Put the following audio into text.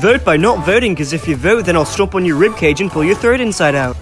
Vote by not voting, because if you vote, then I'll stomp on your ribcage and pull your throat inside out.